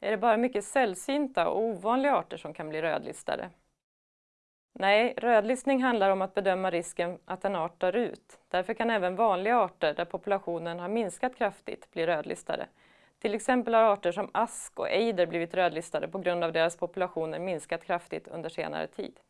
Är det bara mycket sällsynta och ovanliga arter som kan bli rödlistade? Nej, rödlistning handlar om att bedöma risken att en art dör ut. Därför kan även vanliga arter där populationen har minskat kraftigt bli rödlistade. Till exempel har arter som ask och ejder blivit rödlistade på grund av deras populationer minskat kraftigt under senare tid.